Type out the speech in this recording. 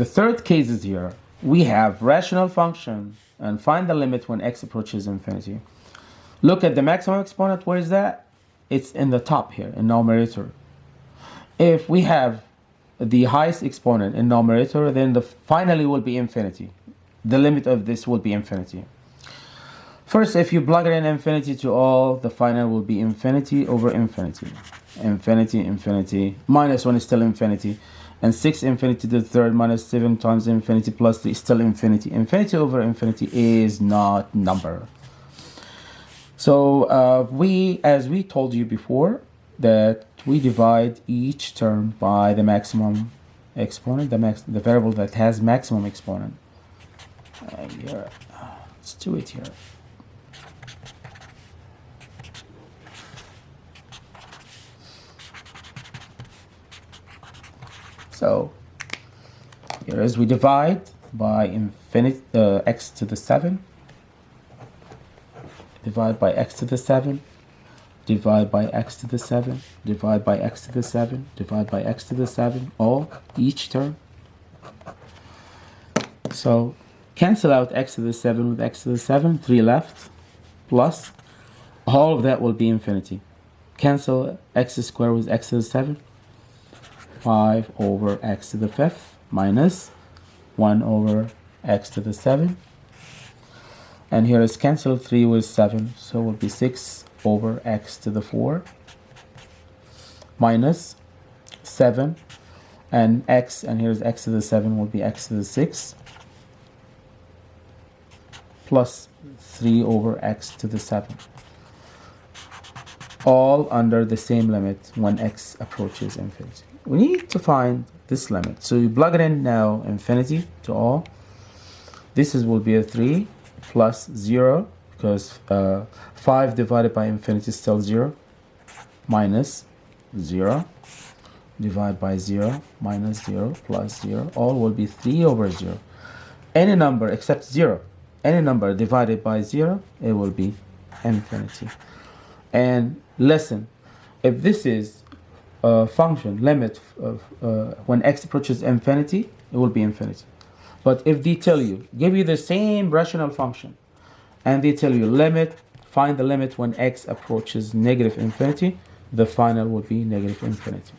The third case is here. We have rational function and find the limit when x approaches infinity. Look at the maximum exponent. Where is that? It's in the top here in numerator. If we have the highest exponent in numerator, then the finally will be infinity. The limit of this will be infinity. First, if you plug in infinity to all, the final will be infinity over infinity. Infinity, infinity, minus 1 is still infinity. And 6 infinity to the third minus 7 times infinity plus 3 is still infinity. Infinity over infinity is not number. So uh, we, as we told you before, that we divide each term by the maximum exponent, the, max, the variable that has maximum exponent. Uh, here, let's do it here. So here is we divide by infinity uh, x to the 7 divide by x to the 7 divide by x to the 7 divide by x to the 7 divide by x to the 7 all each term. So cancel out x to the 7 with x to the 7 3 left plus all of that will be infinity. Cancel x squared with x to the 7 5 over x to the fifth minus 1 over x to the 7 and here is cancel 3 with 7 so it will be 6 over x to the 4 minus 7 and x and here's x to the 7 will be x to the 6 plus 3 over x to the 7 all under the same limit when x approaches infinity we need to find this limit. So you plug it in now infinity to all. This is will be a 3 plus 0 because uh, 5 divided by infinity is still 0 minus 0 divided by 0 minus 0 plus 0 all will be 3 over 0 any number except 0 any number divided by 0 it will be infinity. And listen if this is a function limit of uh, when x approaches infinity it will be infinity. But if they tell you give you the same rational function and they tell you limit find the limit when x approaches negative infinity the final will be negative infinity